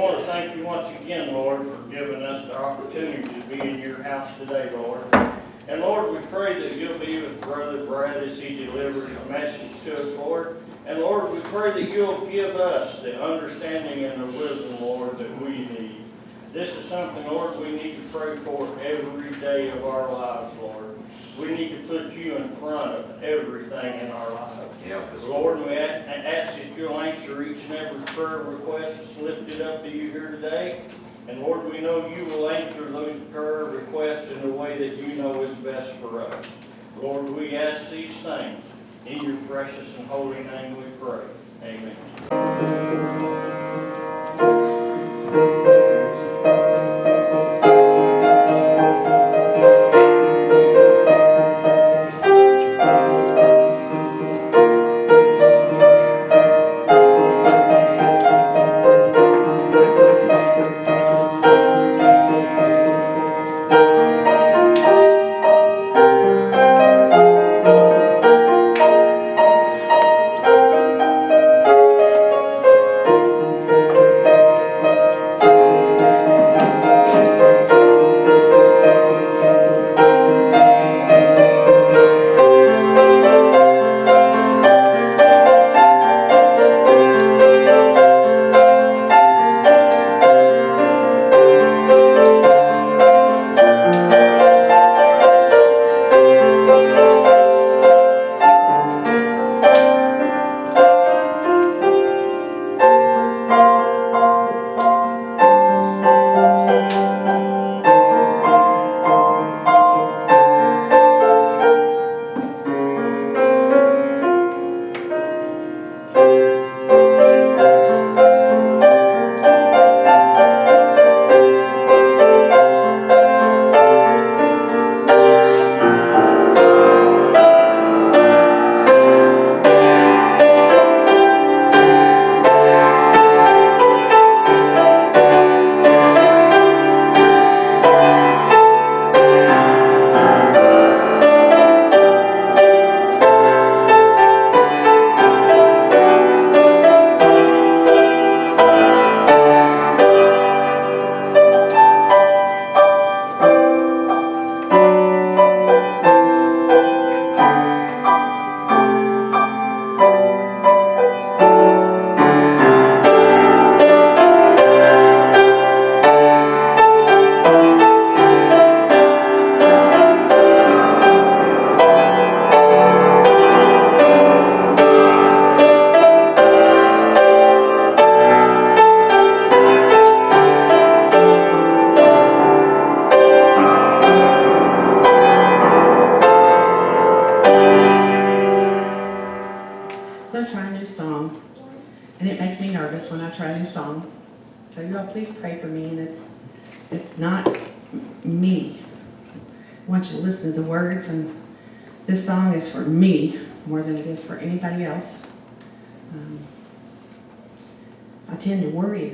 want to thank you once again, Lord, for giving us the opportunity to be in your house today, Lord. And Lord, we pray that you'll be with Brother Brad as he delivers a message to us, Lord. And Lord, we pray that you'll give us the understanding and the wisdom, Lord, that we need. This is something, Lord, we need to pray for every day of our lives, Lord. We need to put you in front of everything in our lives. Help us, Lord, we ask ask that you'll answer each and every prayer request that's lifted up to you here today. And Lord, we know you will answer those prayer requests in the way that you know is best for us. Lord, we ask these things in your precious and holy name we pray. Amen.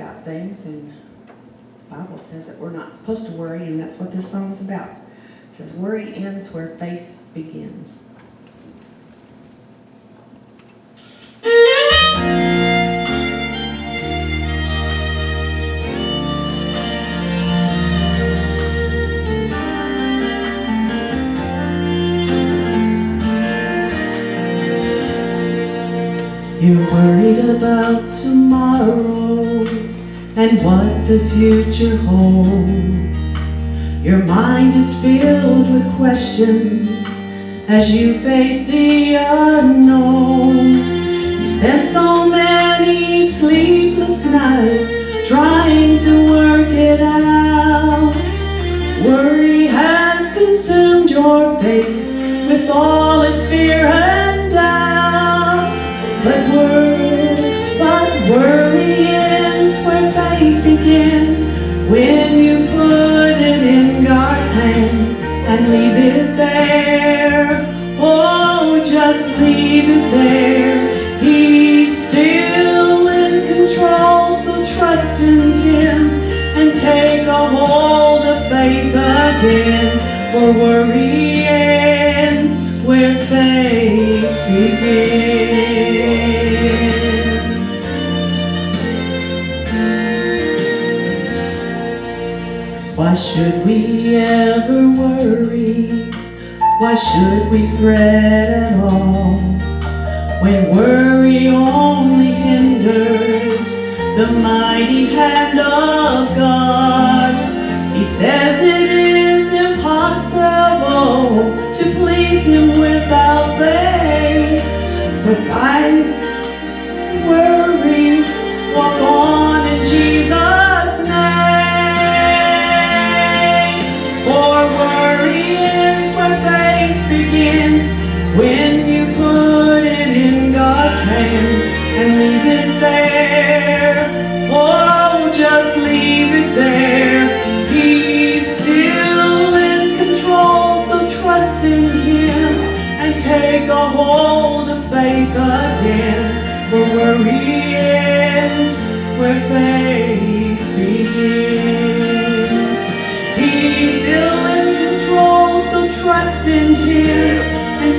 About things, and the Bible says that we're not supposed to worry, and that's what this song is about. It says, worry ends where faith begins. You're worried about tomorrow and what the future holds. Your mind is filled with questions as you face the unknown. You spent so many sleepless nights trying to work it out. Worry has consumed your faith with all its fear and doubt. But worry, when you put it in God's hands and leave it there. Oh, just leave it there. He's still in control, so trust in Him and take a hold of faith again. For worry ends where faith begins. Should we ever worry? Why should we fret at all? When worry only hinders the mighty hand of God. He says it is impossible to please Him without faith. So guys,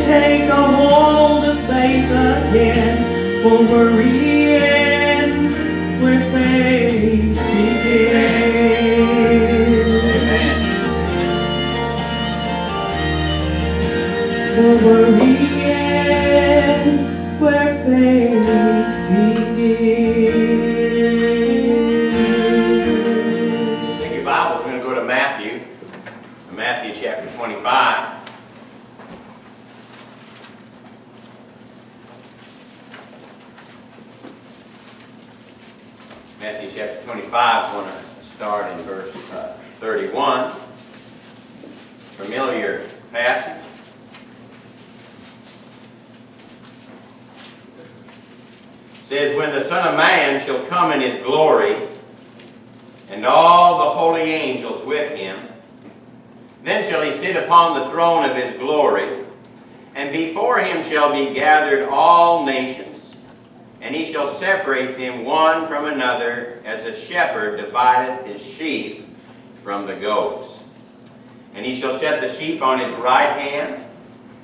take a hold of faith again. For worry ends where faith begins. For worry ends where faith Familiar passage. says, When the Son of Man shall come in his glory, and all the holy angels with him. Then shall he sit upon the throne of his glory, and before him shall be gathered all nations, and he shall separate them one from another, as a shepherd divideth his sheep from the goats. And he shall set the sheep on his right hand,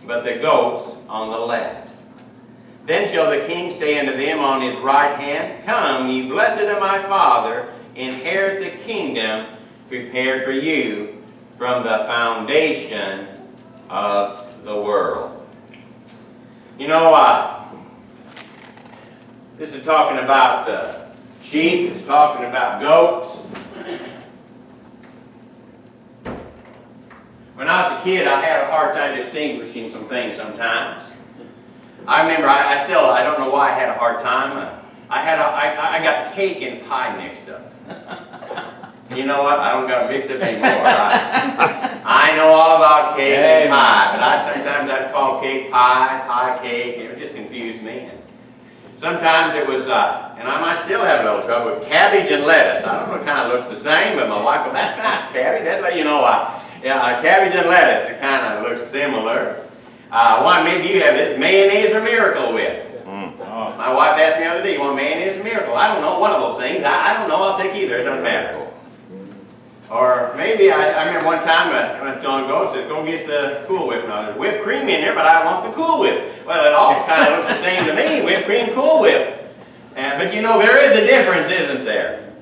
but the goats on the left. Then shall the king say unto them on his right hand, Come, ye blessed of my Father, inherit the kingdom prepared for you from the foundation of the world. You know, uh, this is talking about uh, sheep, it's talking about goats. When I was a kid, I had a hard time distinguishing some things sometimes. I remember, I, I still, I don't know why I had a hard time. I had, a, I, I got cake and pie mixed up. You know what? I don't got it mixed up anymore. I, I know all about cake and pie, but I sometimes I'd call cake pie, pie cake, and it would just confuse me. And sometimes it was, uh, and I might still have a little trouble with cabbage and lettuce. I don't know, it kind of looked the same, but my wife goes, that's not cabbage. That's like, you know, uh, yeah, uh, cabbage and lettuce, it kind of looks similar. Uh, one, maybe you have it, mayonnaise or Miracle Whip. My wife asked me the other day, you want mayonnaise or Miracle? I don't know, one of those things. I, I don't know, I'll take either, it doesn't matter. Or maybe, I, I remember one time, uh, when I was long ago, I said, go get the Cool Whip. Now, there's whipped cream in there, but I want the Cool Whip. Well, it all kind of looks the same to me, whipped cream, Cool Whip. Uh, but you know, there is a difference, isn't there?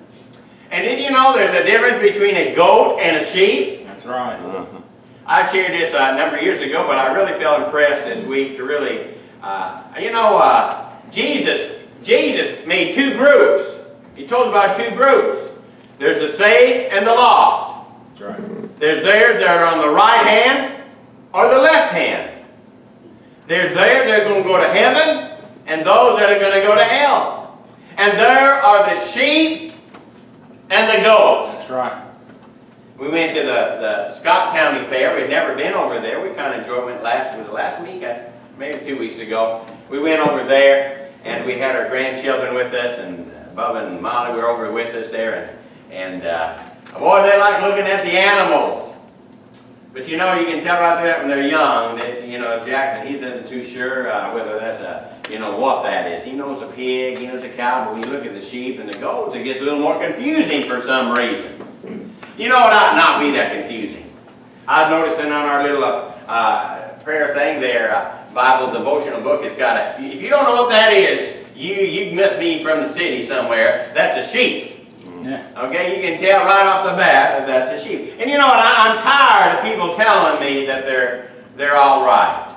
And did you know there's a difference between a goat and a sheep? That's right. I shared this uh, a number of years ago, but I really felt impressed this week to really, uh, you know, uh, Jesus, Jesus made two groups. He told about two groups. There's the saved and the lost. That's right. There's theirs that are on the right hand or the left hand. There's theirs that are going to go to heaven and those that are going to go to hell. And there are the sheep and the goats. That's right. We went to the, the Scott County Fair. We'd never been over there. We kind of enjoyed it last, was it last week? Maybe two weeks ago. We went over there and we had our grandchildren with us and Bubba and Molly were over with us there. And, and uh, boy, they like looking at the animals. But you know, you can tell right there when they're young that, you know, Jackson, he isn't too sure uh, whether that's a, you know, what that is. He knows a pig, he knows a cow, but when you look at the sheep and the goats, it gets a little more confusing for some reason. You know it ought not be that confusing. I've noticed that on our little uh, uh, prayer thing there, uh, Bible devotional book, it's got a, if you don't know what that is, you, you must be from the city somewhere. That's a sheep. Yeah. Okay, you can tell right off the bat that that's a sheep. And you know what? I, I'm tired of people telling me that they're they're all right.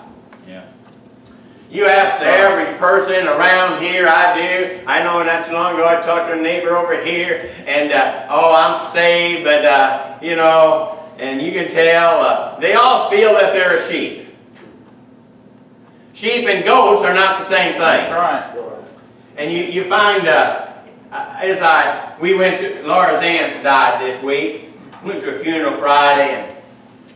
You ask the average person around here, I do. I know not too long ago I talked to a neighbor over here, and uh, oh, I'm saved, but uh, you know, and you can tell uh, they all feel that they're a sheep. Sheep and goats are not the same thing. That's right. And you, you find, uh, uh, as I, we went to, Laura's aunt died this week. Went to a funeral Friday, and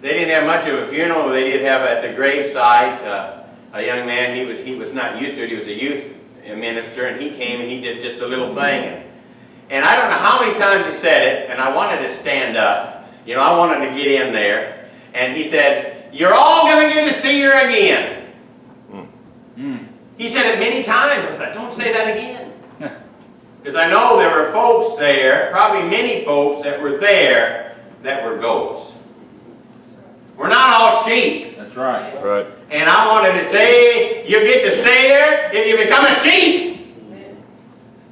they didn't have much of a funeral. They did have at the gravesite uh, a young man. He was he was not used to it. He was a youth minister, and he came and he did just a little thing. And, I don't know how many times he said it, and I wanted to stand up. You know, I wanted to get in there. And he said, "You're all going to get to see her again." Mm. He said it many times. I thought, don't say that again. Because I know there were folks there, probably many folks that were there that were goats. We're not all sheep. That's right. Right. And I wanted to say, you get to stay there if you become a sheep.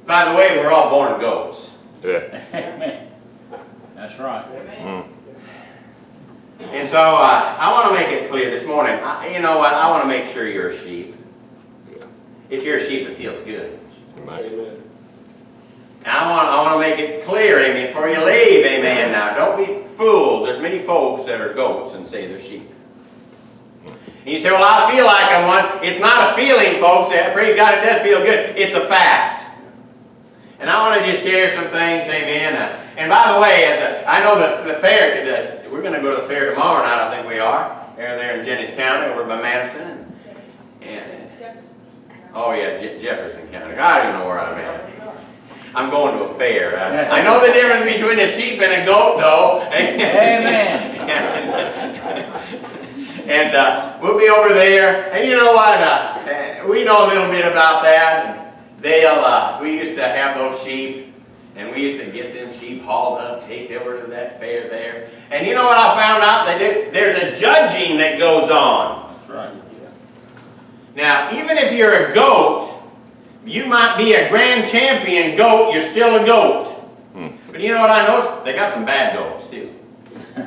By the way, we're all born goats. Yeah. Amen. That's right. Mm. And so uh, I want to make it clear this morning. I, you know what? I want to make sure you're a sheep. Yeah. If you're a sheep, it feels good. Amen. And I want, I want to make it clear, amen, before you leave, amen. Now, don't be fooled. There's many folks that are goats and say they're sheep. And you say, well, I feel like I'm one. It's not a feeling, folks. Eh, Praise God, it does feel good. It's a fact. And I want to just share some things, amen. Uh, and by the way, as a, I know the, the fair, the, we're going to go to the fair tomorrow night, I think we are. They're there in Jennings County, over by Madison. And, oh yeah, Je- Jefferson County. I don't even know where I'm at. I'm going to a fair. I, I know the difference between a sheep and a goat, though. Amen. and uh, we'll be over there. And you know what? Uh, we know a little bit about that. They'll. Uh, we used to have those sheep, and we used to get them sheep hauled up, take over to that fair there. And you know what I found out? They do, there's a judging that goes on. That's right. Now, even if you're a goat, you might be a grand champion goat, you're still a goat. Hmm. But you know what I noticed? They got some bad goats too. I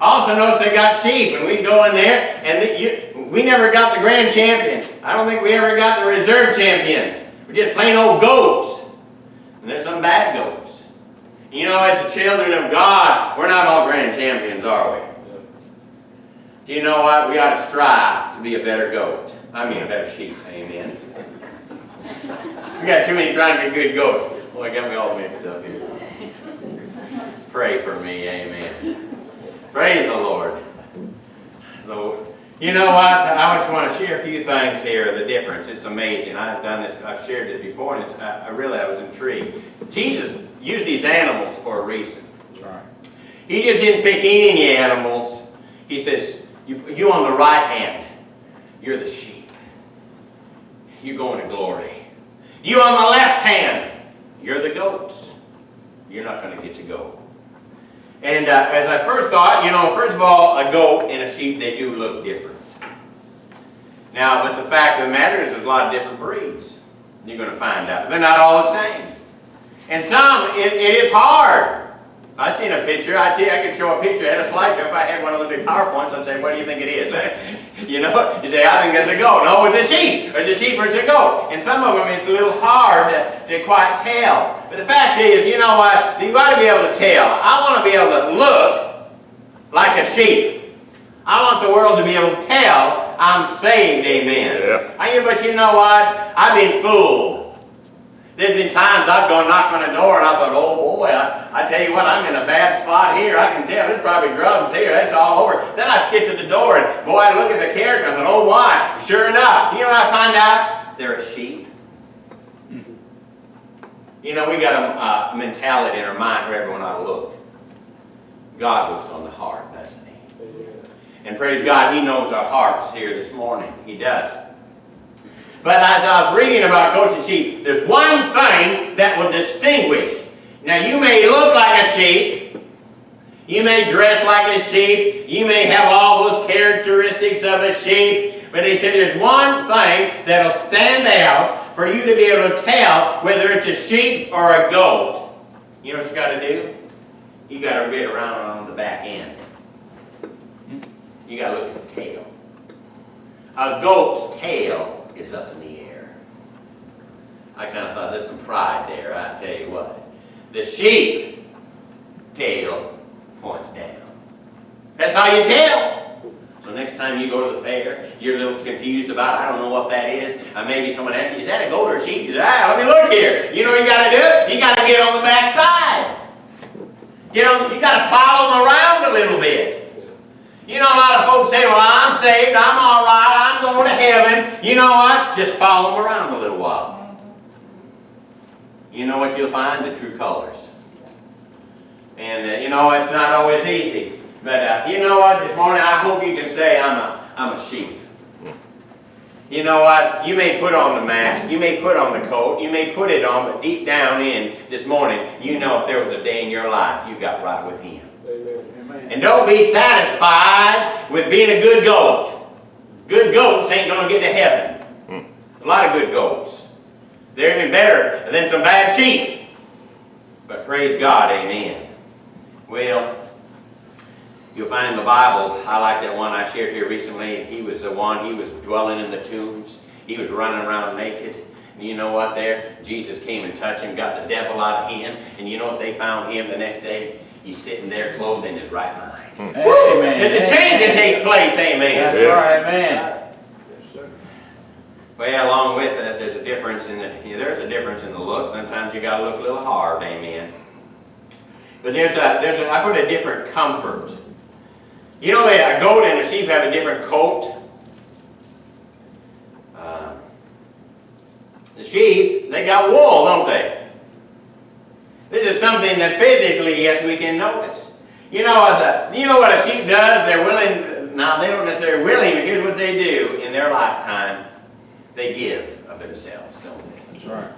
also noticed they got sheep, and we'd go in there, and the, you, we never got the grand champion. I don't think we ever got the reserve champion. We're just plain old goats. And there's some bad goats. You know, as the children of God, we're not all grand champions, are we? Do you know what? We ought to strive to be a better goat. I mean, a better sheep. Amen. We got too many trying to be good goats. Boy, got me all mixed up here. Pray for me. Amen. Praise the Lord. So, you know what? I just want to share a few things here. The difference. It's amazing. I've done this. I've shared this before, and it's, I, I really I was intrigued. Jesus used these animals for a reason. Right. He just didn't pick any animals. He says, you, you on the right hand, you're the sheep. You're going to glory. You on the left hand, you're the goats. You're not going to get to go. And uh, as I first thought, you know, first of all, a goat and a sheep, they do look different. Now, but the fact of the matter is there's a lot of different breeds. You're going to find out. They're not all the same. And some, it, it is hard. I've seen a picture. I I could show a picture. I had a slideshow. If I had one of the big PowerPoints, I'd say, what do you think it is? you know? You say, I think it's a goat. No, it's a sheep. Or it's a sheep or it's a goat. And some of them, it's a little hard to, to quite tell. But the fact is, you know what? You've got to be able to tell. I want to be able to look like a sheep. I want the world to be able to tell I'm saved, amen. Yeah. I, but you know what? I've been fooled. There's been times I've gone knock on a door and I thought, oh boy, I, I tell you what, I'm in a bad spot here. I can tell there's probably drugs here. That's all over. Then I get to the door and boy, I look at the character and I thought, oh why? Sure enough, you know what I find out? They're a sheep. You know, we got a uh, mentality in our mind where everyone ought to look. God looks on the heart, doesn't he? And praise God, He knows our hearts here this morning. He does. But as I was reading about goats and sheep, there's one thing that will distinguish. Now, you may look like a sheep. You may dress like a sheep. You may have all those characteristics of a sheep. But he said there's one thing that'll stand out for you to be able to tell whether it's a sheep or a goat. You know what you gotta do? You gotta get around on the back end. Hmm? You gotta look at the tail. A goat's tail is up in the air. I kinda thought there's some pride there, I tell you what. The sheep tail points down. That's how you tell. So next time you go to the fair, you're a little confused about, I don't know what that is. Uh, maybe someone asks you, is that a goat or a sheep? You say, ah, let me look here. You know what you gotta do? You gotta get on the back side. You know, you gotta follow them around a little bit. You know, a lot of folks say, well, I'm saved, I'm all right, I'm going to heaven. You know what? Just follow them around a little while. You know what you'll find? The true colors. And, uh, you know, it's not always easy. But, uh, you know what? This morning, I hope you can say I'm a, I'm a sheep. You know what? You may put on the mask, you may put on the coat, you may put it on, but deep down in this morning, you know if there was a day in your life you got right with Him. And don't be satisfied with being a good goat. Good goats ain't gonna get to heaven. A lot of good goats. They're even better than some bad sheep. But praise God, amen. Well, you'll find in the Bible, I like that one I shared here recently. He was the one, he was dwelling in the tombs. He was running around naked. And you know what there? Jesus came and touched him, got the devil out of him. And you know what they found him the next day? He's sitting there clothed in his right mind. Amen. There's a change that takes place, amen. That's right, man. Well, along with that, there's a difference in the, yeah, there's a difference in the look. Sometimes you gotta look a little hard, amen. But there's a, there's a, I put a different comfort. You know, a goat and a sheep have a different coat. Um, the sheep, they got wool, don't they? Something that physically, yes, we can notice. You know, the, you know what a sheep does? They're willing, now they don't necessarily willing, but here's what they do in their lifetime. They give of themselves, don't they? That's right.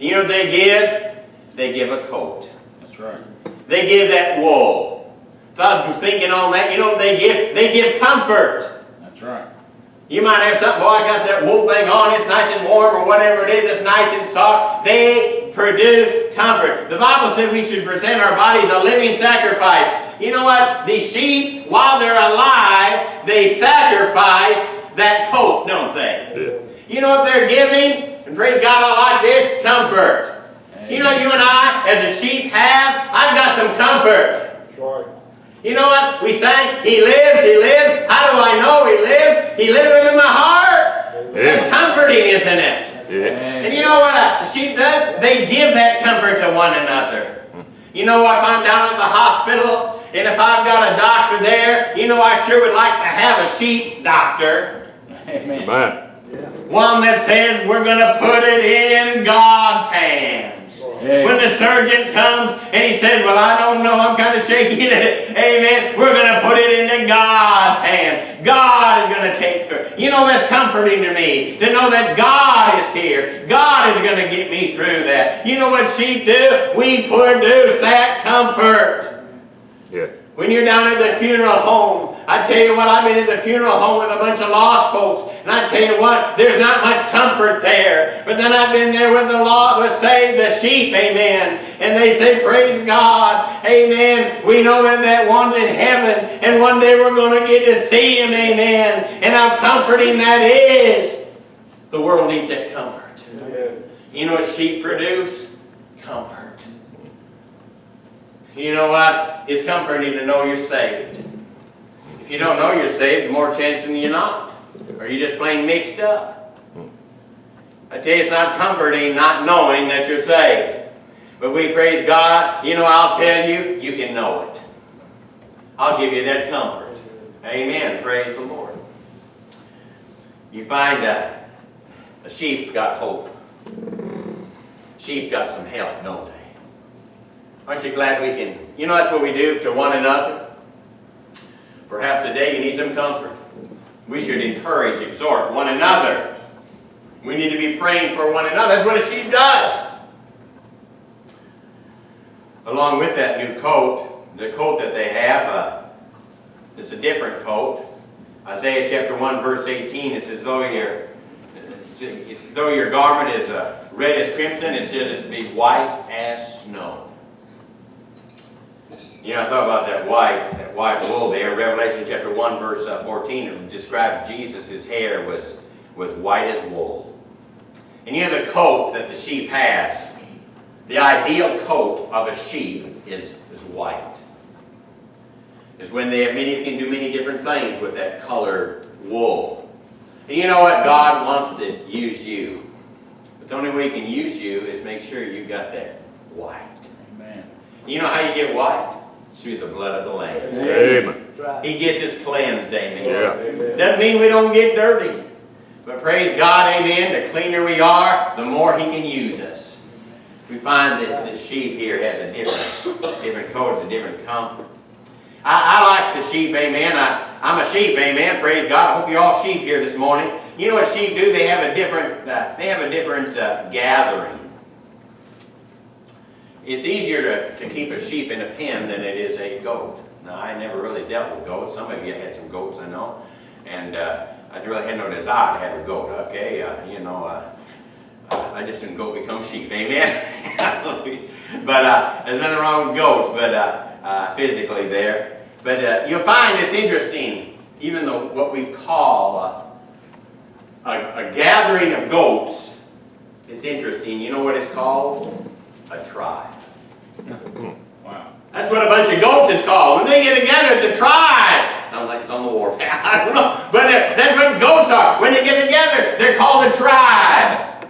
You know what they give? They give a coat. That's right. They give that wool. So I was thinking on that, you know what they give? They give comfort. That's right. You might have something, boy, I got that wool thing on, it's nice and warm, or whatever it is, it's nice and soft. They produce comfort. The Bible said we should present our bodies a living sacrifice. You know what? The sheep, while they're alive, they sacrifice that coat, don't they? You know what they're giving? And praise God, I like this, comfort. You know, you and I, as a sheep, have, I've got some comfort. Sure. You know what? We sang, He lives, He lives. How do I know He lives? He lives within my heart. That's comforting, isn't it? And you know what a sheep does? They give that comfort to one another. You know, if I'm down at the hospital, and if I've got a doctor there, you know, I sure would like to have a sheep doctor. Amen. Man. One that says we're going to put it in God's hands. When the surgeon comes and he says, well, I don't know, I'm kind of shaky. Amen. We're going to put it into God's hand. God is going to take care. You know, that's comforting to me to know that God is here. God is going to get me through that. You know what sheep do? We produce that comfort. Yeah. When you're down at the funeral home, I tell you what, I've been in the funeral home with a bunch of lost folks, and I tell you what, there's not much comfort there. But then I've been there with the law, let's say the sheep, amen. And they say, praise God, amen. We know that that one's in heaven, and one day we're going to get to see him, amen. And how comforting that is. The world needs that comfort. You know what sheep produce? Comfort. You know what? It's comforting to know you're saved. If you don't know you're saved, more chance than you're not. Or you're just plain mixed up. I tell you, it's not comforting not knowing that you're saved. But we praise God. You know, I'll tell you, you can know it. I'll give you that comfort. Amen. Praise the Lord. You find uh, a sheep got hope. Sheep got some help, don't they? Aren't you glad we can, you know that's what we do to one another? Perhaps today you need some comfort. We should encourage, exhort one another. We need to be praying for one another. That's what a sheep does. Along with that new coat, the coat that they have, uh, it's a different coat. Isaiah chapter 1 verse 18, it's as though your, though your garment is uh, red as crimson, it should be white as snow. You know, I thought about that white, that white wool there. Revelation chapter 1, verse uh, 14, it describes Jesus, his hair was, was white as wool. And you know the coat that the sheep has, the ideal coat of a sheep is, is white. Is when they have many, can do many different things with that colored wool. And you know what? God wants to use you. But the only way he can use you is make sure you got that white. Amen. You know how you get white? Through the blood of the Lamb. Amen. He gets us cleansed, amen. Yeah. Doesn't mean we don't get dirty. But praise God, amen, the cleaner we are, the more He can use us. We find this, this sheep here has a different, different coat, it's a different color. I, I like the sheep, amen. I, I'm a sheep, amen. Praise God. I hope you're all sheep here this morning. You know what sheep do? They have a different, uh, they have a different uh, gathering. It's easier to, to keep a sheep in a pen than it is a goat. Now, I never really dealt with goats. Some of you had some goats, I know. And uh, I really had no desire to have a goat, okay? Uh, you know, uh, I just didn't go become sheep, amen? but uh, there's nothing wrong with goats, but uh, uh, physically there. But you'll find it's interesting, even though what we call a, a gathering of goats, it's interesting. You know what it's called? A tribe. That's what a bunch of goats is called. When they get together, it's a tribe. Sounds like it's on the warpath. I don't know. But that's what goats are. When they get together, they're called a tribe.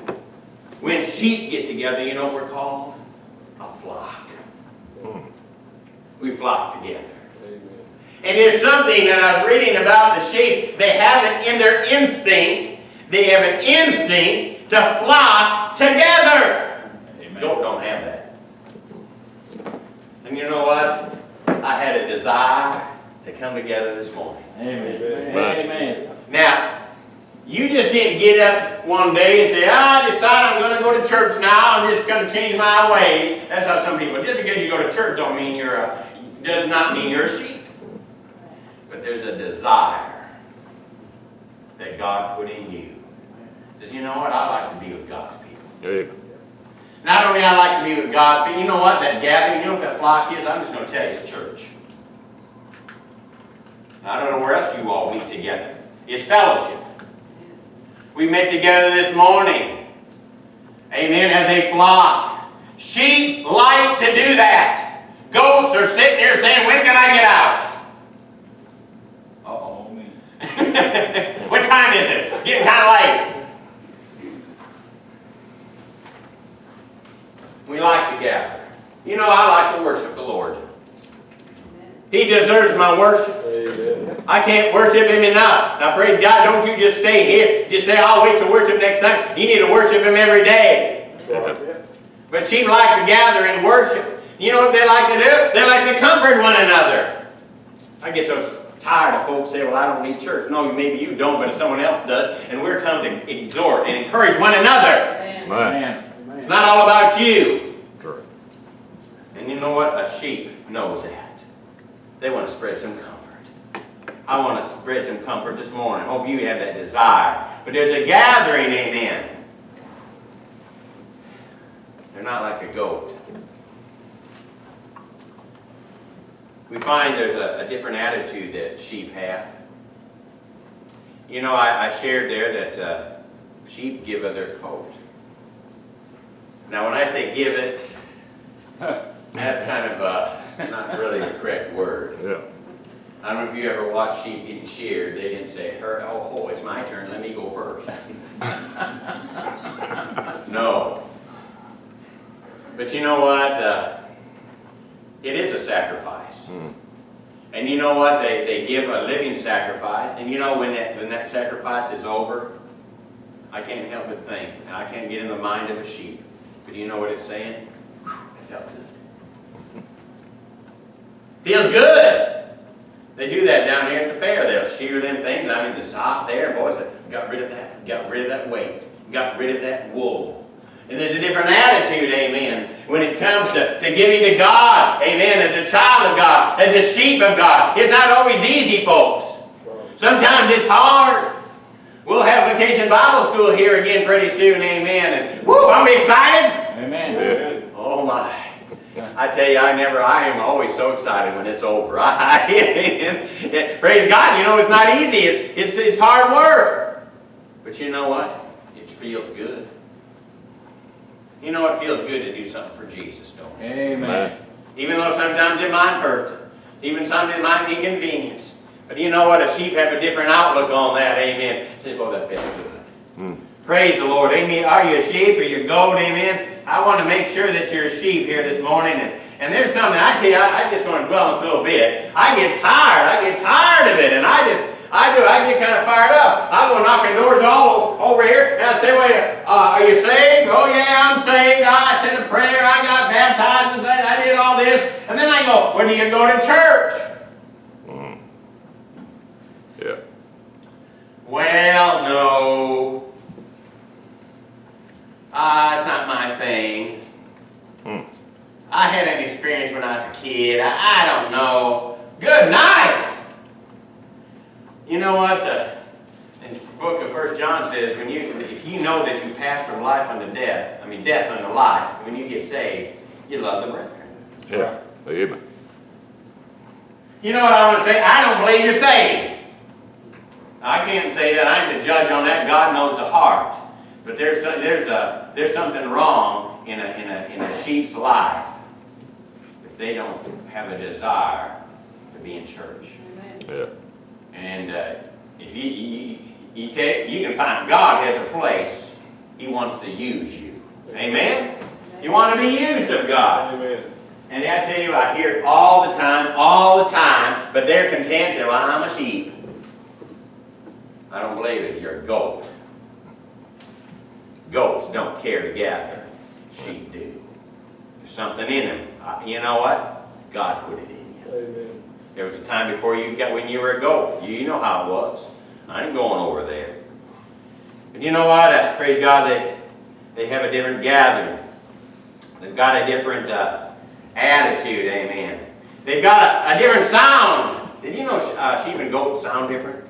When sheep get together, you know what we're called? A flock. We flock together. And there's something that I was reading about the sheep. They have it in their instinct. They have an instinct to flock together. Amen. Goat don't have that. And you know what? I had a desire to come together this morning. Amen. Right. Amen. Now, you just didn't get up one day and say, I decide I'm going to go to church now. I'm just going to change my ways. That's how some people, just because you go to church don't mean you're a, does not mean you're a sheep. But there's a desire that God put in you. Says, you know what? I like to be with God's people. Not only I like to be with God, but you know what? That gathering, you know what that flock is? I'm just going to tell you, it's church. I don't know where else you all meet together. It's fellowship. We met together this morning. Amen. As a flock. Sheep like to do that. Goats are sitting here saying, when can I get out? Uh-oh, what time is it? Getting kind of late. We like to gather. You know, I like to worship the Lord. He deserves my worship. I can't worship Him enough. Now, praise God, don't you just stay here. Just say, I'll wait to worship next time. You need to worship Him every day. But sheep like to gather and worship. You know what they like to do? They like to comfort one another. I get so tired of folks say, well, I don't need church. No, maybe you don't, but if someone else does, and we're come to exhort and encourage one another. Right. Amen. It's not all about you. Correct. And you know what? A sheep knows that. They want to spread some comfort. I want to spread some comfort this morning. Hope you have that desire. But there's a gathering, amen. They're not like a goat. We find there's a, a different attitude that sheep have. You know, I, I shared there that uh, sheep give of their coat. Now, when I say give it, that's kind of uh, not really the correct word. Yeah. I don't know if you ever watched sheep getting sheared. They didn't say, "Her, oh, oh, it's my turn. Let me go first. no. But you know what? Uh, it is a sacrifice. Mm. And you know what? They, they give a living sacrifice. And you know when that, when that sacrifice is over, I can't help but think. I can't get in the mind of a sheep. But you know what it's saying? It felt good. Feels good. They do that down here at the fair. They'll shear them things. I mean, it's hot there. Boys, got rid of that. Got rid of that weight. Got rid of that wool. And there's a different attitude, amen, when it comes to, to giving to God, amen, as a child of God, as a sheep of God. It's not always easy, folks. Sometimes it's hard. We'll have vacation Bible school here again pretty soon, amen. And woo, I'm excited. Amen. Oh my. I tell you, I never, I am always so excited when it's over. I, praise God, you know, it's not easy. It's, it's, it's hard work. But you know what? It feels good. You know, it feels good to do something for Jesus, don't it? Amen. Even though sometimes it might hurt. Even sometimes it might be inconvenience. But you know what? A sheep have a different outlook on that. Amen. Say, boy, that felt good. Praise the Lord. Amen. Are you a sheep or you a goat? Amen. I want to make sure that you're a sheep here this morning. And, and there's something, I tell you, I, I just want to dwell on this a little bit. I get tired. I get tired of it. And I just, I do, I get kind of fired up. I go knocking doors all over here, and I say, well, uh, are you saved? Oh, yeah, I'm saved. I said a prayer. I got baptized, and I did all this. And then I go, when do you go to church? Yeah. Well, no. Ah, it's not my thing. Hmm. I had an experience when I was a kid. I, I don't know. Good night. You know what? The, in the book of First John says, when you, if you know that you pass from life unto death, I mean death unto life, when you get saved, you love the brethren. Yeah. Amen. You know what I want to say? I don't believe you're saved. I can't say that. I ain't the judge on that. God knows the heart. But there's some, there's a there's something wrong in a in a in a sheep's life if they don't have a desire to be in church. Yeah. And uh, if you you, you take you can find God has a place. He wants to use you. Amen. You want to be used of God. Amen. And I tell you, I hear it all the time, all the time, but they're content, say, well, I'm a sheep. I don't believe it, you're a goat. Goats don't care to gather, sheep do. There's something in them. You know what? God put it in you. Amen. There was a time before you got, when you were a goat. You know how it was. I ain't going over there. But you know what? Praise God, they, they have a different gathering. They've got a different uh, attitude, amen. They've got a, a different sound. Did you know uh, sheep and goats sound different?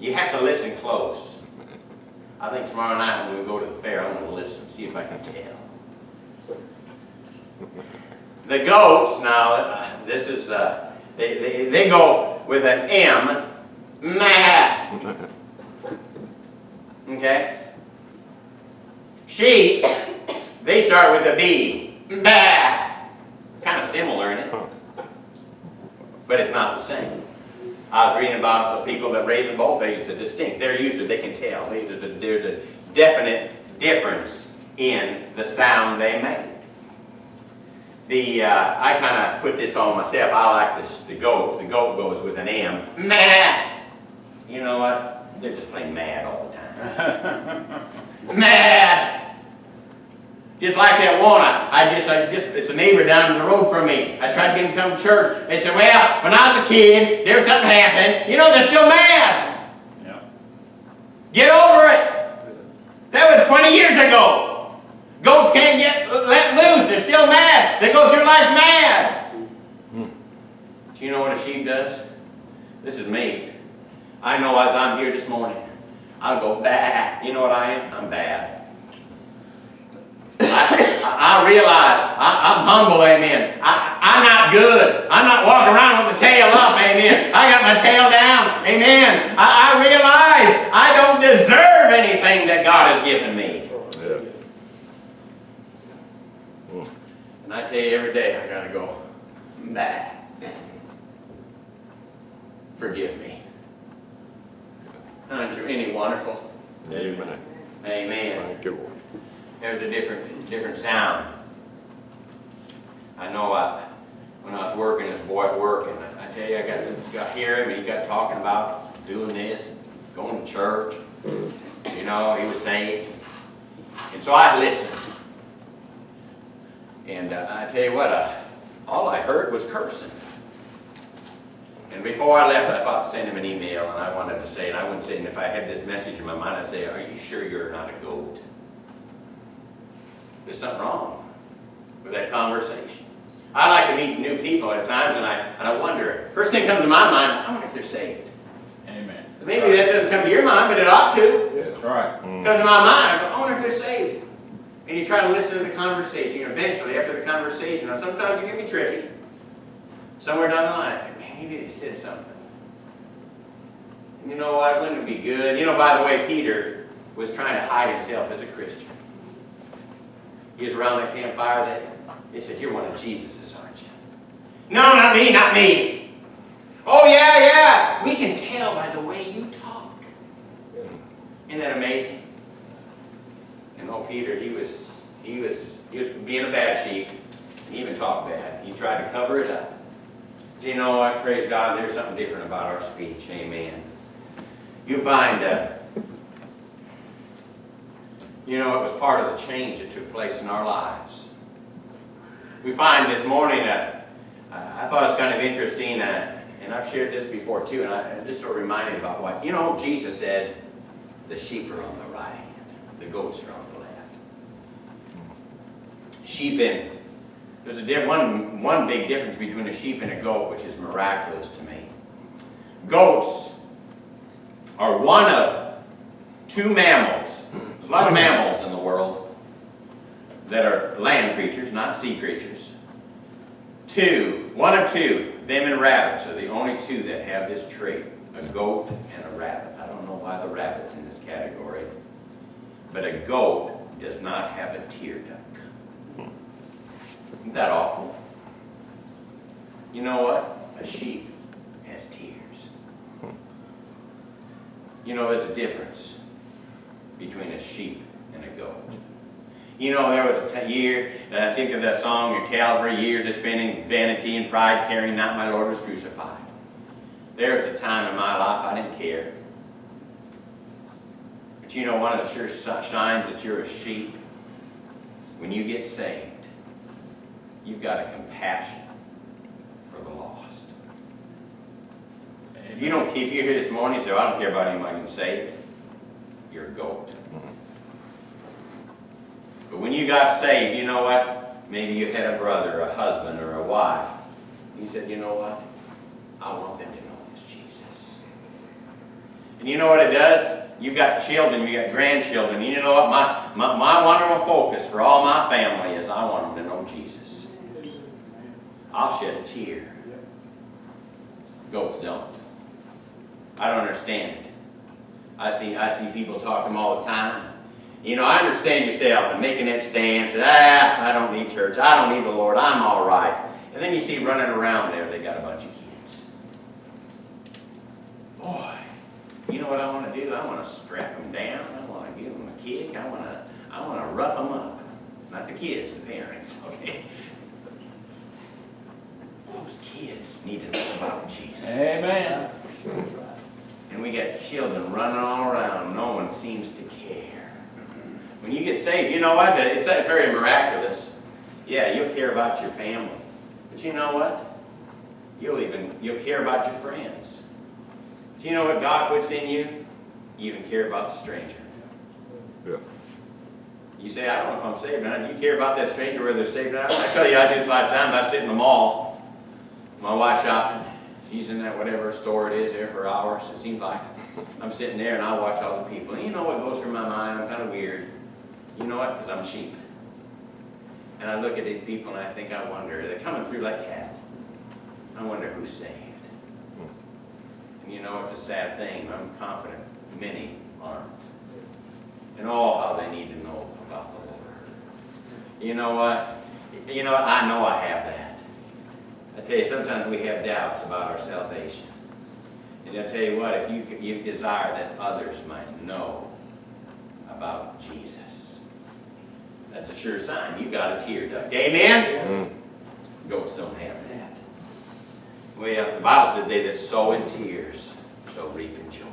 You have to listen close. I think tomorrow night when we go to the fair, I'm going to listen, see if I can tell. The goats, now, uh, this is, uh, they, they, they go with an M, meh. Okay? Sheep, they start with a B, bah. Kind of similar in it, but it's not the same. I was reading about the people that raise both ages, are distinct. They're usually, they can tell. There's a, there's a definite difference in the sound they make. The, uh, I kind of put this on myself. I like this, the goat. The goat goes with an M. Mad. You know what? They're just plain mad all the time. mad. Just like that one, I, I just, I just, it's a neighbor down the road from me. I tried to get him to come to church. They said, well, when I was a kid, there was something happened. You know, they're still mad. Yeah. Get over it. That was 20 years ago. Goats can't get let loose. They're still mad. They go through life mad. Do you know what a sheep does? This is me. I know as I'm here this morning, I'll go bad. You know what I am? I'm bad. I, I realize I, I'm humble, amen. I, I'm not good. I'm not walking around with the tail up, amen. I got my tail down, amen. I, I realize I don't deserve anything that God has given me. Yeah. And I tell you, every day I gotta go, back. Forgive me. Aren't you any wonderful? Amen. Amen. Thank you, Lord. There's a different, different sound. I know I, when I was working a boy at work, and I I tell you, I got to, got hear him, and he got talking about doing this, going to church. You know, he was saved. And so I listened. And uh, I tell you what, uh, all I heard was cursing. And before I left, I thought send him an email, and I wanted to say, and I wouldn't say, and if I had this message in my mind, I'd say, are you sure you're not a goat? There's something wrong with that conversation. I like to meet new people at times, and I, and I wonder, first thing comes to my mind, I wonder if they're saved. Amen. Maybe that doesn't come to your mind, but it ought to. That's right. Mm. Comes to my mind, I go, I wonder if they're saved. And you try to listen to the conversation, and eventually, after the conversation, now sometimes it can be tricky. Somewhere down the line, I think, man, maybe they said something. And you know what, wouldn't it be good? You know, by the way, Peter was trying to hide himself as a Christian. He was around that campfire, they, they said, you're one of Jesus's, aren't you? No, not me, not me. Oh, yeah, yeah, we can tell by the way you talk. Isn't that amazing? And oh, Peter, he was, he was, he was being a bad sheep. He even talked bad. He tried to cover it up. Do you know what? Praise God, there's something different about our speech. Amen. You find, uh, you know, it was part of the change that took place in our lives. We find this morning, uh, I thought it was kind of interesting, uh, and I've shared this before too, and I just sort of reminded about what, you know, Jesus said, the sheep are on the right hand, the goats are on the left. Sheep and, there's a one, one big difference between a sheep and a goat, which is miraculous to me. Goats are one of two mammals, a lot of mammals in the world that are land creatures, not sea creatures. Two, one of two, them and rabbits are the only two that have this trait, a goat and a rabbit. I don't know why the rabbit's in this category, but a goat does not have a tear duct. Isn't that awful? You know what? A sheep has tears. You know, there's a difference between a sheep and a goat. You know, there was a year, and I think of that song, Your Calvary, years I spent in vanity and pride, carrying not my Lord was crucified. There was a time in my life I didn't care. But you know, one of the sure signs that you're a sheep, when you get saved, you've got a compassion for the lost. If you don't, if you're here this morning and say, "Well, I don't care about anybody getting saved, you're goat. But when you got saved, you know what? Maybe you had a brother, a husband, or a wife. You said, you know what? I want them to know this Jesus. And you know what it does? You've got children, you've got grandchildren. You know what? My, my, my wonderful focus for all my family is I want them to know Jesus. I'll shed a tear. Goats don't. I don't understand it. I see, I see people talking all the time. You know, I understand yourself and making that stance, and, ah, I don't need church, I don't need the Lord, I'm all right. And then you see running around there, they got a bunch of kids. Boy, you know what I want to do? I want to strap them down, I want to give them a kick, I want to, I want to rough them up. Not the kids, the parents, okay? Those kids need to know about Jesus. Amen. And we got children running all around, no one seems to care. When you get saved, you know what? It's very miraculous. Yeah, you'll care about your family. But you know what? You'll even, you'll care about your friends. Do you know what God puts in you? You even care about the stranger. Yeah. You say, I don't know if I'm saved or not. Do you care about that stranger, whether they're saved or not? I tell you, I do this a lot of times. I sit in the mall, my wife shopping. She's in that whatever store it is there for hours, it seems like. I'm sitting there and I watch all the people. And you know what goes through my mind? I'm kind of weird. You know what? Because I'm sheep. And I look at these people and I think, I wonder, they're coming through like cattle. I wonder who's saved. And you know, it's a sad thing. I'm confident many aren't. And all how they need to know about the Lord. You know what? You know? I know I have that. I tell you, sometimes we have doubts about our salvation. And I tell you what, if you, you desire that others might know about Jesus, that's a sure sign. You got a tear duct. Amen? Mm. Goats don't have that. Well, the Bible said they that sow in tears shall reap in joy.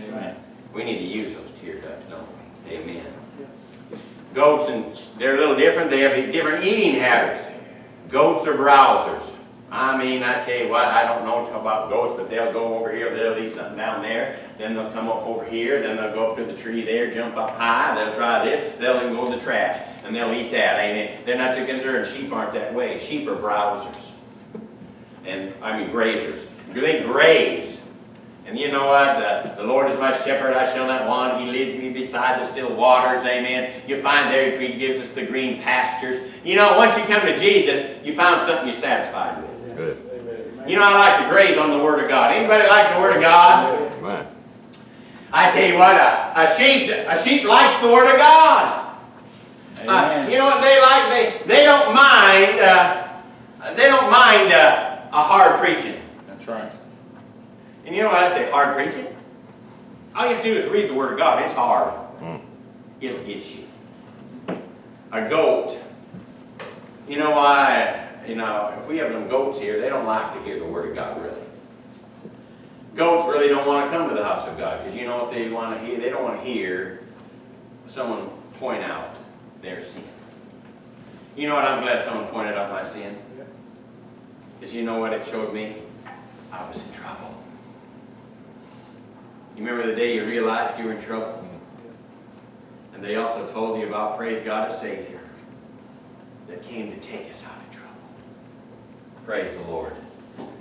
Amen. We need to use those tear ducts, don't we? Amen. Goats, and they're a little different. They have different eating habits. Goats are browsers. I mean, I tell you what, I don't know about ghosts, but they'll go over here, they'll leave something down there, then they'll come up over here, then they'll go up to the tree there, jump up high, they'll try this, they'll even go in the trash, and they'll eat that, ain't it? They're not too concerned, sheep aren't that way, sheep are browsers. And, I mean grazers, they graze. And you know what, the, the Lord is my shepherd, I shall not want, He leads me beside the still waters, amen. You find there, He gives us the green pastures. You know, once you come to Jesus, you found something you're satisfied with. Good. You know, I like to graze on the Word of God. Anybody like the Word of God? Amen. I tell you what, a, a sheep, a sheep likes the Word of God. Uh, you know what they like? They, they don't mind, uh, they don't mind uh, a hard preaching. That's right. And you know what I say, hard preaching? All you have to do is read the Word of God. It's hard. Mm. It'll get you. A goat. You know why, you know, if we have them goats here, they don't like to hear the Word of God, really. Goats really don't want to come to the house of God, because you know what they want to hear? They don't want to hear someone point out their sin. You know what? I'm glad someone pointed out my sin. Because you know what it showed me? I was in trouble. You remember the day you realized you were in trouble? Mm-hmm. And they also told you about, praise God, a Savior that came to take us out. Praise the Lord.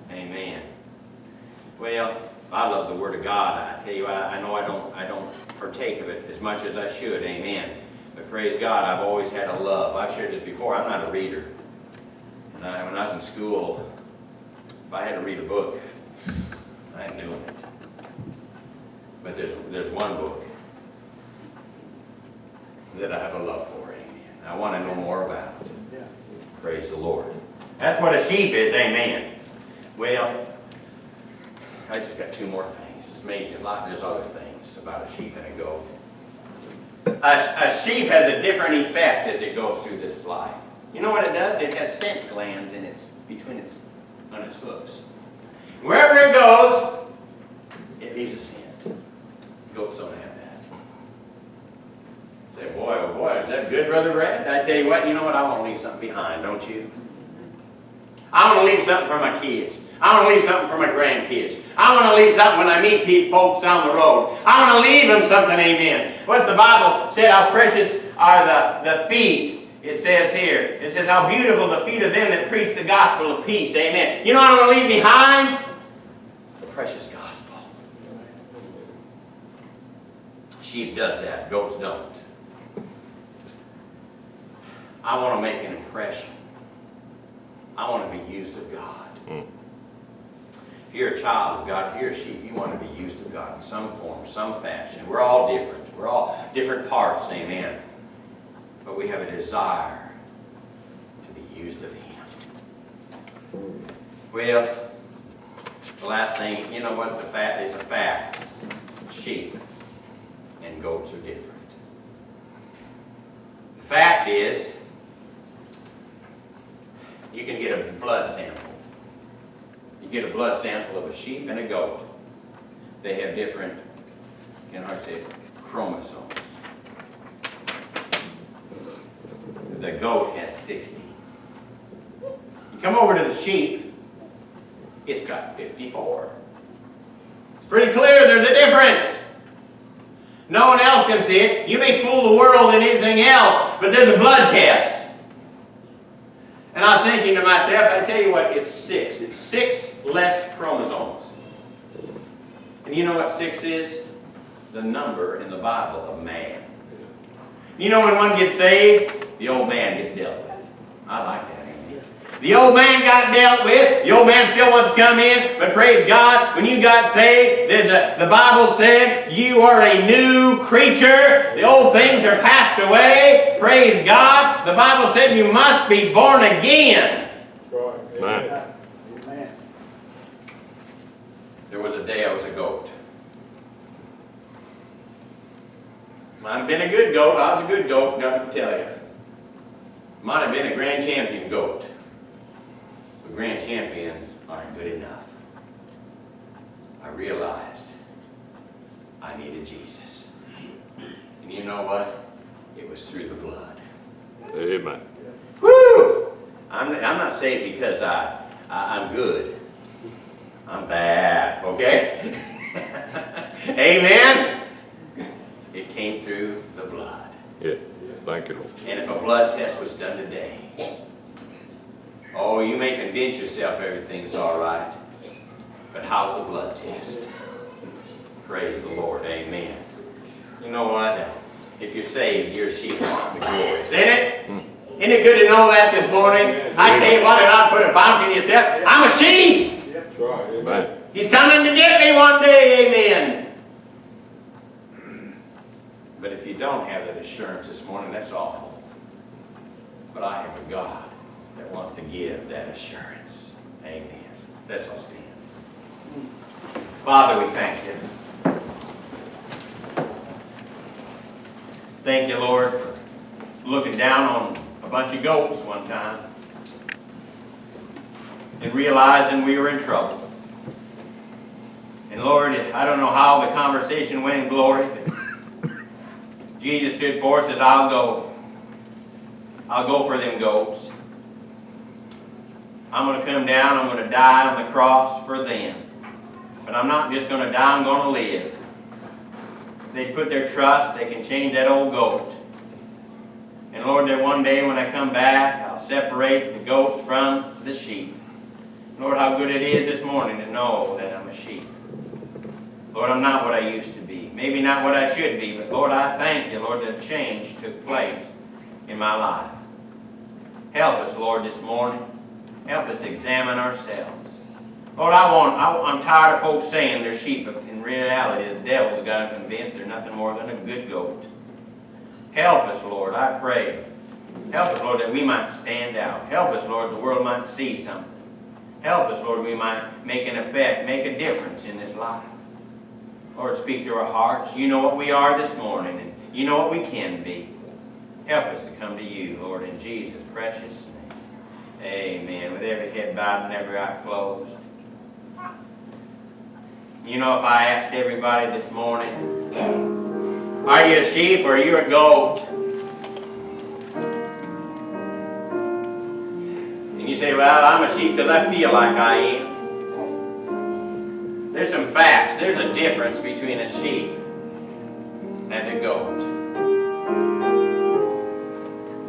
Amen. Well, I love the Word of God. I tell you, I, I know I don't, I don't partake of it as much as I should. Amen. But praise God, I've always had a love. I've shared this before. I'm not a reader. And I, when I was in school, if I had to read a book, I ain't doing it. But there's, there's one book that I have a love for, amen. I want to know more about it. Praise the Lord. That's what a sheep is, amen. Well, I just got two more things. It's amazing. A lot, there's other things about a sheep and a goat. A, a sheep has a different effect as it goes through this life. You know what it does? It has scent glands in its, between its, on its hooves. Wherever it goes, it leaves a scent. Goats don't have that. Say, boy, oh boy, is that good, Brother Brad? I tell you what, you know what? I want to leave something behind, don't you? I want to leave something for my kids. I want to leave something for my grandkids. I want to leave something when I meet people, folks down the road. I want to leave them something, amen. What the Bible said, how precious are the, the feet. It says here, it says, how beautiful the feet of them that preach the gospel of peace, amen. You know what I'm going to leave behind? The precious gospel. Sheep does that, goats don't. I want to make an impression. I want to be used of God. Mm. If you're a child of God, if you're a sheep, you want to be used of God in some form, some fashion. We're all different. We're all different parts, amen. But we have a desire to be used of Him. Well, the last thing, you know what the fact is a fact. Sheep and goats are different. The fact is, you can get a blood sample. You get a blood sample of a sheep and a goat. They have different, can I say, chromosomes. The goat has 60. You come over to the sheep, it's got 54. It's pretty clear there's a difference. No one else can see it. You may fool the world and anything else, but there's a blood test. And I was thinking to myself, I tell you what, it's six. It's six less chromosomes. And you know what six is? The number in the Bible of man. You know when one gets saved, the old man gets dealt with. I like that. The old man got dealt with. The old man still wants to come in, but praise God, when you got saved, a, the Bible said you are a new creature. The old things are passed away. Praise God. The Bible said you must be born again. Amen. There was a day I was a goat. Might have been a good goat. I was a good goat, got to tell you. Might have been a grand champion goat. Grand champions aren't good enough. I realized I needed Jesus. And you know what? It was through the blood. Amen. Woo! I'm, I'm not saved because I, I, I'm good. I'm bad, okay? Amen? It came through the blood. Yeah, thank you, Lord. And if a blood test was done today, oh, you may convince yourself everything's all right, but how's the blood test? Praise the Lord, amen. You know what? If you're saved, you're a sheep of the glorious, ain't it? Isn't it good to know that this morning? I tell you what, and I put a bounty in his step. I'm a sheep. That's right. Amen. He's coming to get me one day, amen. But if you don't have that assurance this morning, that's awful. But I have a God that wants to give that assurance. Amen. Let's all stand. Father, we thank you. Thank you, Lord, for looking down on a bunch of goats one time and realizing we were in trouble. And Lord, I don't know how the conversation went in glory, but Jesus stood for us, says, I'll go. I'll go for them goats. I'm going to come down, I'm going to die on the cross for them. But I'm not just going to die, I'm going to live. They put their trust, they can change that old goat. And Lord, that one day when I come back, I'll separate the goats from the sheep. Lord, how good it is this morning to know that I'm a sheep. Lord, I'm not what I used to be. Maybe not what I should be, but Lord, I thank you, Lord, that change took place in my life. Help us, Lord, this morning. Help us examine ourselves. Lord, I want, I, I'm tired of folks saying they're sheep, but in reality, the devil's got them convinced they're nothing more than a good goat. Help us, Lord, I pray. Help us, Lord, that we might stand out. Help us, Lord, the world might see something. Help us, Lord, we might make an effect, make a difference in this life. Lord, speak to our hearts. You know what we are this morning, and you know what we can be. Help us to come to you, Lord, in Jesus' precious. Amen. With every head bowed and every eye closed. You know, if I asked everybody this morning, are you a sheep or are you a goat? And you say, well, I'm a sheep because I feel like I am. There's some facts. There's a difference between a sheep and a goat.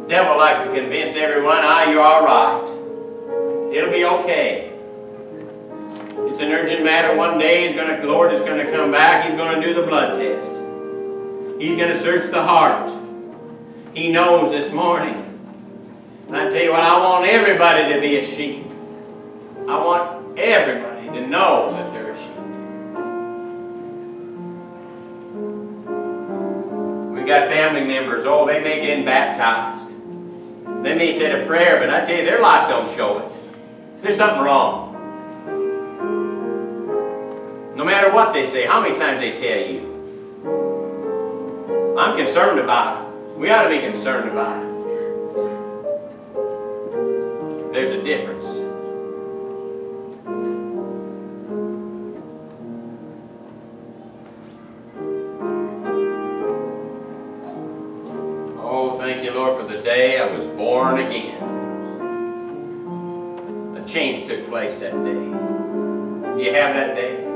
Devil likes to convince everyone, ah, you're all right. It'll be okay. It's an urgent matter. One day, he's gonna, Lord is going to come back. He's going to do the blood test. He's going to search the heart. He knows this morning. And I tell you what, I want everybody to be a sheep. I want everybody to know that they're a sheep. We got family members, oh, they may get baptized. They may say a prayer, but I tell you, their life don't show it. There's something wrong. No matter what they say, how many times they tell you. I'm concerned about it. We ought to be concerned about it. There's a difference. Day I was born again. A change took place that day. You have that day?